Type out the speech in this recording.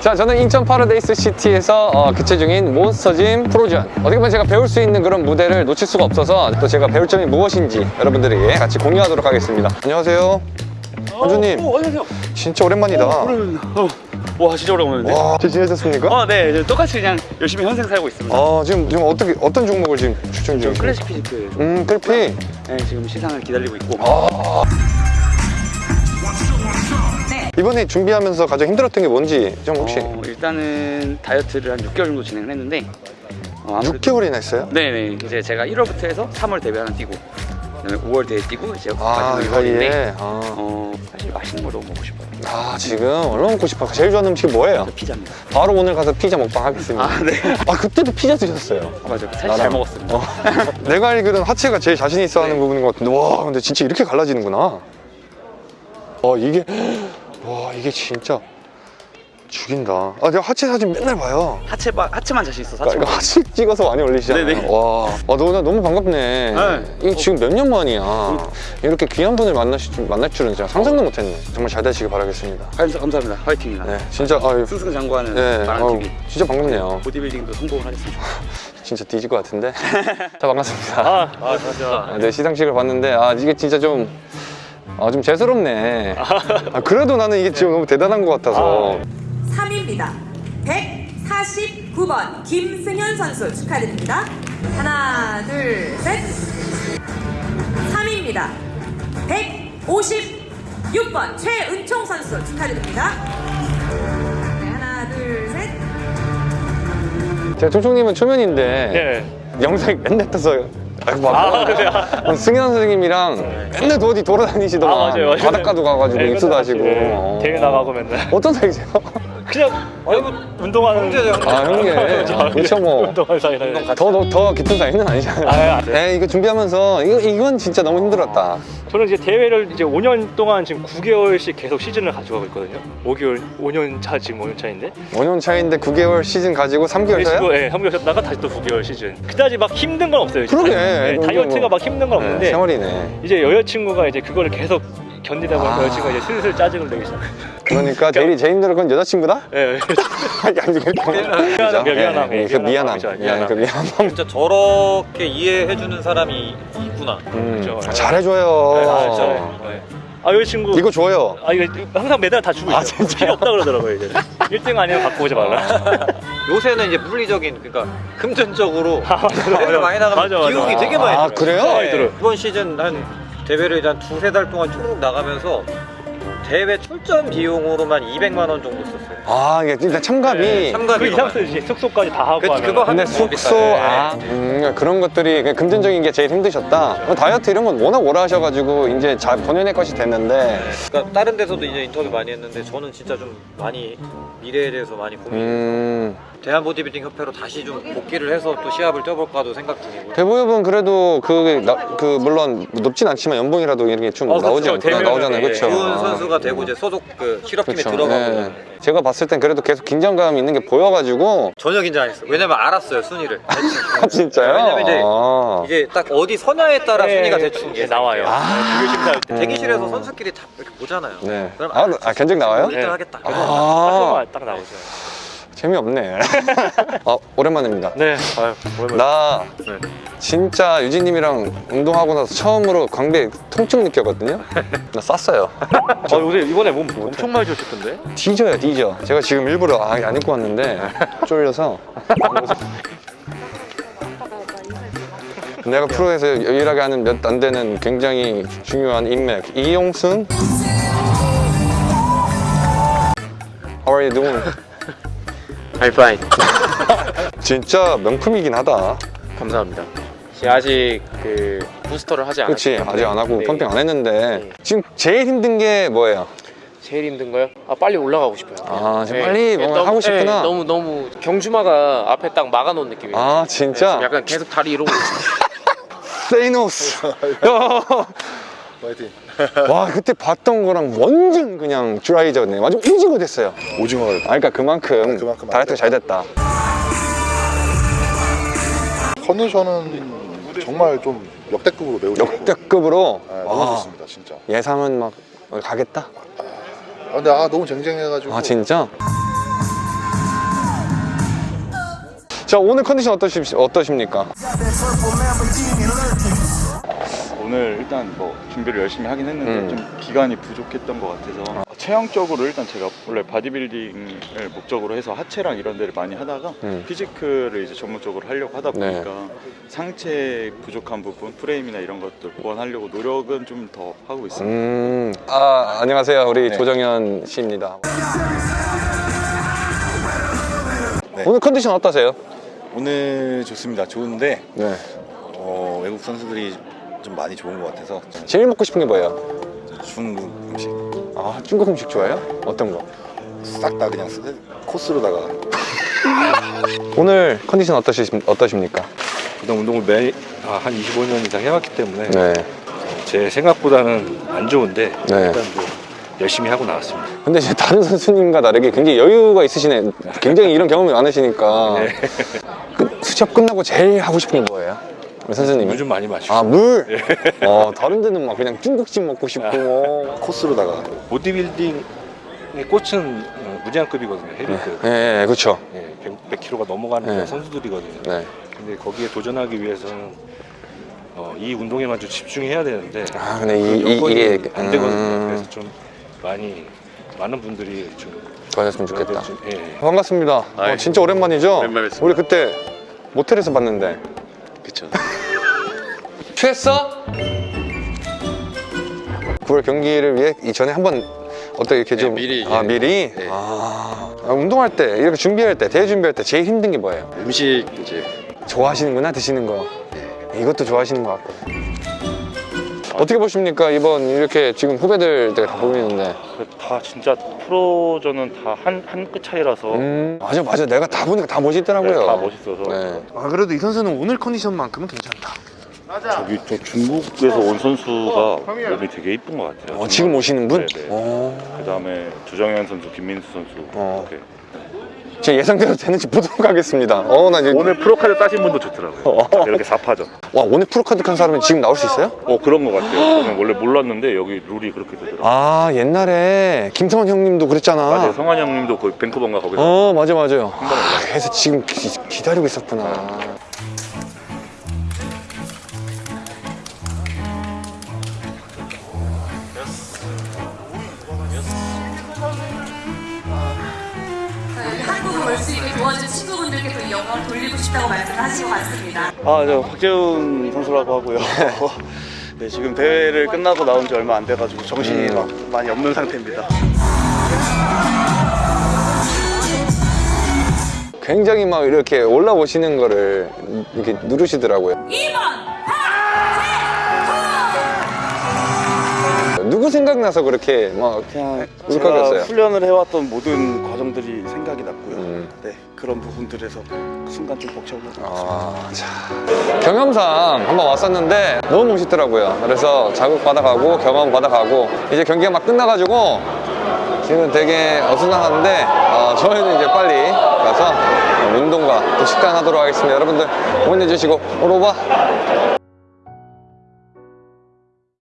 자 저는 인천 파라다이스 시티에서 어, 개최 중인 몬스터짐 프로전 어떻게 보면 제가 배울 수 있는 그런 무대를 놓칠 수가 없어서 또 제가 배울 점이 무엇인지 여러분들에게 같이 공유하도록 하겠습니다 안녕하세요 원주님 오, 안녕하세요. 진짜 오랜만이다 그러면 어, 와 진짜 오래간만인데. 와 잘 지내셨습니까? 아, 네, 이제 똑같이 그냥 열심히 현생 살고 있습니다. 아 지금 지금 어떻게 어떤 종목을 지금 출전 중이세요? Classic Physique. 음 클피 네, 지금 시상을 기다리고 있고. 이번에 준비하면서 가장 힘들었던 게 뭔지 좀 혹시 어, 일단은 다이어트를 한 6개월 정도 진행을 했는데. 어, 아무래도 6개월이나 했어요? 네네 이제 제가 1월부터 해서 3월 데뷔 하나 뛰고 그다음에 5월 대회 뛰고 이제 아 마지막 이사이에 6월인데 아, 어 사실 맛있는 걸 너무 먹고 싶어요. 아 지금 얼마나 먹고 싶어 제일 좋아하는 음식이 뭐예요? 저 피자입니다. 바로 오늘 가서 피자 먹방 하겠습니다 아 네. 아 그때도 피자 드셨어요 아, 맞아요. 사실 나랑. 잘 먹었습니다. 어. 내가 알기로는 하체가 제일 자신 있어 하는 네. 부분인 것 같은데 와 근데 진짜 이렇게 갈라지는구나 어 이게 와 이게 진짜 죽인다 아 내가 하체 사진 맨날 봐요 하체 바, 하체만 자신 있어. 그러니까 하체만. 하체 찍어서 많이 올리시잖아요 네네. 와, 와 너, 나 너무 반갑네 네. 이게 지금 몇 년 만이야 이렇게 귀한 분을 만나실 줄, 만날 줄은 제가 상상도 못했네 정말 잘 되시길 바라겠습니다 감사, 감사합니다. 화이팅입니다. 네 진짜 아유 승승장구하는 네, 아유. 진짜 반갑네요 보디빌딩도 성공을 하겠습니다. 진짜 뒤질 것 같은데 자 반갑습니다 아, 아, 진짜. 아, 네, 시상식을 봤는데 아 이게 진짜 좀 아, 좀 재수롭네. 아, 그래도 나는 이게 지금 너무 대단한 것 같아서. 3위입니다. 149번 김승현 선수 축하드립니다. 하나, 둘, 셋. 3위입니다. 156번 최은총 선수 축하드립니다. 네, 하나, 둘, 셋. 제가 총총님은 초면인데 예. 영상이 맨날 떠서 아, 막 그래요? 승현 선생님이랑 맨날 어디 돌아다니시더만 아, 맞아요, 맞아요. 바닷가도 가가지고 네, 입수도 맨날 하시고 예, 어. 대회 나가고 맨날. 어떤 사이세요? 그냥 아니, 뭐, 운동하는 아 형님 그렇죠 뭐 사이라. 더, 더, 더 깊은 사이는 아니잖아요. 아, 네. 네, 이거 준비하면서 이거, 이건 진짜 너무 힘들었다. 저는 이제 대회를 이제 5년 동안 지금 9개월씩 계속 시즌을 가져가고 있거든요. 5개월, 5년 차 지금 5년 차인데. 5년 차인데 9개월 시즌 가지고 3개월 차요? 예, 3개월 쉬었다가 다시 또 9개월 시즌. 그다지 막 힘든 건 없어요. 그러게. 예, 이거 다이어트가 뭐- 막 힘든 건 네, 없는데 생활이네. 이제 여자친구가 이제 그거를 계속 견디다 보니까 아. 여자친구가 이제 슬슬 짜증을 내기 시작. 그러니까 제일 제일 힘들은 건 여자친구다? 예, 예. 아니 그거 미안함, 미안함, 그 미안함 진짜 저렇게 이해해주는 사람이 있구나. 음, 그렇죠. 잘해줘요 네, 아. 네. 아 여자친구 이거 줘요 아 이거 항상 매달 다 주고 있어요. 아, 진짜요? 필요 없다 그러더라고요 이제. 1등 아니면 갖고 오지 말라. 요새는 이제 물리적인, 그러니까 금전적으로 아, 맞아, 맞아. 많이 나가면 맞아, 맞아. 비용이 되게 많이 아, 들어요. 그래요? 네. 많이 들어요. 이번 시즌 한 대회를 한 두세 달 동안 쭉 나가면서 대회 출전 비용으로만 200만 원 정도 썼어요. 아 이게 일단 참가비 네, 참가비. 그 이상도 이제 숙소까지 다 하고 그- 하면 그거 근데 숙소 비싸요. 아 음, 그런 것들이 그냥 금전적인 게 제일 힘드셨다 뭐 다이어트 이런 건 워낙 오래 하셔가지고 이제 잘 본연의 것이 됐는데 그러니까 다른 데서도 이제 인터뷰 많이 했는데 저는 진짜 좀 많이 미래에 대해서 많이 고민. 음 대한 보디빌딩 협회로 다시 좀 복귀를 해서 또 시합을 뛰어볼까도 생각 중이고. 대보협은 그래도 그, 나, 그 물론 높진 않지만 연봉이라도 이런 게좀 어, 그렇죠. 나오지 않나 대면은, 나오잖아요 예, 그렇죠 이훈 선수가 되고 이제 소속 그 실업팀에 그렇죠. 들어가고 예. 제가 봤을 땐 그래도 계속 긴장감 있는 게 보여가지고 전혀 긴장 안 했어요. 왜냐면 알았어요 순위를. 아 진짜요? 왜냐면 이제 아. 이게 딱 어디 선야에 따라 네, 순위가 대충 예, 나와요. 아. 비교 심사할 때. 대기실에서 선수끼리 다 이렇게 보잖아요. 네. 그럼 아, 아 견적 나와요? 1등 하겠다. 아딱 나오죠. 재미없네 아 오랜만입니다 네. 아유, 오랜만에. 나 네. 진짜 유진님이랑 운동하고 나서 처음으로 광배 통증 느꼈거든요 나 쌌어요 아 요새 이번에 몸 엄청 많이 좋으셨던데? 뒤져요 뒤져 제가 지금 일부러 아, 안 입고 왔는데 쫄려서 내가 프로에서 유일하게 하는 몇 안 되는 굉장히 중요한 인맥 이용순 How are you doing? Fine. 진짜 명품이긴 하다 감사합니다. 아직 그 부스터를 하지 않았기 그렇지 아직 안 하고 네. 펌핑 안 했는데 네. 지금 제일 힘든 게 뭐예요? 제일 힘든 거요? 아 빨리 올라가고 싶어요. 아, 지금 빨리 뭔가 너무- 하고 싶구나. 네, 너무 너무 경주마가 앞에 딱 막아놓은 느낌이에요. 아 네, 진짜? 지금 약간 계속 다리 이러고 있어요. 세이노스 와 그때 봤던 거랑 완전 그냥 드라이저네. 완전 오징어 됐어요. 오징어가 아 그러니까 그만큼, 그만큼 안 다이어트가 잘 됐다. 컨디션은 정말 좀 역대급으로 매우 역대급으로? 네, 너무 와, 좋습니다 진짜. 예상은 막 가겠다? 아, 근데 아 너무 쟁쟁해가지고. 아 진짜? 자 오늘 컨디션 어떠십, 어떠십니까? 오늘 일단 뭐 준비를 열심히 하긴 했는데 음. 좀 기간이 부족했던 것 같아서 체형적으로 일단 제가 원래 바디빌딩을 목적으로 해서 하체랑 이런 데를 많이 하다가 음. physique를 이제 전문적으로 하려고 하다 네. 보니까 상체 부족한 부분 프레임이나 이런 것들 보완하려고 노력은 좀 더 하고 있습니다. 음, 아 안녕하세요 우리 조정현 씨입니다 오늘 컨디션 어떠세요? 오늘 좋습니다. 좋은데 네 어, 외국 선수들이 좀 많이 좋은 것 같아서 제일 먹고 싶은 게 뭐예요? 중국 음식 아 중국 음식 좋아해요? 어떤 거? 싹 다 그냥 쓰- 코스로다가 오늘 컨디션 어떠시, 어떠십니까? 그동 운동을 매, 아, 한 25년 이상 해왔기 때문에 네 제 생각보다는 안 좋은데 네. 일단 뭐 열심히 하고 나왔습니다. 근데 이제 다른 선수님과 다르게 굉장히 여유가 있으시네. 굉장히 이런 경험이 많으시니까. 그 수첩 끝나고 제일 하고 싶은 게 뭐예요? 우리 선수님은? 요즘 많이 마시고 아, 물? 어, 다른 데는 막 그냥 중국집 먹고 싶고. 뭐. 코스로다가 보디빌딩의 꽃은 어, 무제한급이거든요. 헤비급. 예, 예, 그렇죠. 예, 100, 100kg가 넘어가는 네. 그런 선수들이거든요. 네. 근데 거기에 도전하기 위해서는 어, 이 운동에만 좀 집중해야 되는데 아, 근데 이, 이, 여건이 이게. 안 되거든요. 음, 그래서 좀 많이 많은 분들이 좀 도와줬으면 좋겠다. 좀, 예. 반갑습니다. 어, 진짜 오랜만이죠? 오랜만에 우리 그때 모텔에서 봤는데. 그쵸. 취했어? 9월 경기를 위해 이전에 한번 어떻게 이렇게 네, 좀 미리 아 예. 미리? 네. 아, 아, 운동할 때 이렇게 준비할 때 대회 준비할 때 제일 힘든 게 뭐예요? 음식 이제. 좋아하시는구나 드시는 거. 이것도 좋아하시는 것 같고. 어떻게 보십니까? 이번 이렇게 지금 후배들 다 보이는데. 다 진짜 프로전은 다 한 한 끗 차이라서. 음 맞아 맞아. 내가 다 보니까 다 멋있더라고요. 네, 다 멋있어서. 네. 아 그래도 이 선수는 오늘 컨디션만큼은 괜찮다 저기 저 중국에서 온 선수가 몸이 되게 이쁜 것 같아요. 어, 지금 오시는 분? 네네. 어, 그다음에 조정현 선수, 김민수 선수 어. 이렇게 제 예상대로 되는지 보도록 하겠습니다 어 나 이제 오늘 프로카드 따신 분도 좋더라고요. 어. 이렇게 4파전. 와 오늘 프로카드 한 사람이 지금 나올 수 있어요? 어 그런 것 같아요. 저는 원래 몰랐는데 여기 룰이 그렇게 되더라고요. 아 옛날에 김성원 형님도 그랬잖아 맞아요. 성환 형님도 거기 밴쿠버인가 거기서 어 맞아 맞아요 아, 그래서 지금 기, 기다리고 있었구나 네, 또 영광을 돌리고 싶다고 말씀을 하신 것 같습니다. 아, 저 박재훈 선수라고 하고요. 네, 지금 대회를 끝나고 나온 지 얼마 안 돼가지고 정신이 막 많이 없는 상태입니다. 굉장히 막 이렇게 올라오시는 거를 이렇게 누르시더라고요 2번 누구 생각나서 그렇게 막 그냥 울컥했어요? 훈련을 해왔던 모든 과정들이 생각이 났고요. 음. 네, 그런 부분들에서 그 순간 좀 벅차고 아, 자. 경험상 한번 왔었는데 너무 멋있더라고요. 그래서 자극 받아가고 경험 받아가고 이제 경기가 막 끝나가지고 지금 되게 어수선한데 어, 저희는 이제 빨리 가서 운동과 또 식단 하도록 하겠습니다. 여러분들 응원해 주시고 오로바